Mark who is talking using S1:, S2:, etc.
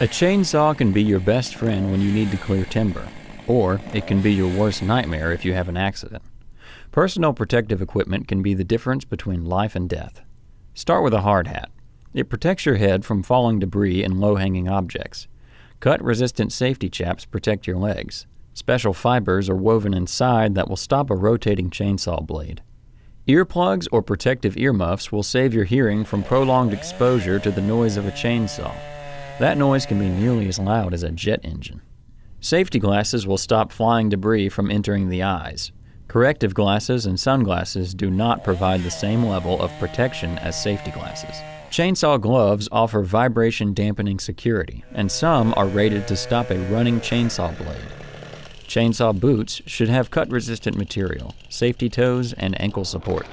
S1: A chainsaw can be your best friend when you need to clear timber, or it can be your worst nightmare if you have an accident. Personal protective equipment can be the difference between life and death. Start with a hard hat. It protects your head from falling debris and low hanging objects. Cut resistant safety chaps protect your legs. Special fibers are woven inside that will stop a rotating chainsaw blade. Earplugs or protective earmuffs will save your hearing from prolonged exposure to the noise of a chainsaw. That noise can be nearly as loud as a jet engine. Safety glasses will stop flying debris from entering the eyes. Corrective glasses and sunglasses do not provide the same level of protection as safety glasses. Chainsaw gloves offer vibration dampening security, and some are rated to stop a running chainsaw blade. Chainsaw boots should have cut resistant material, safety toes, and ankle support.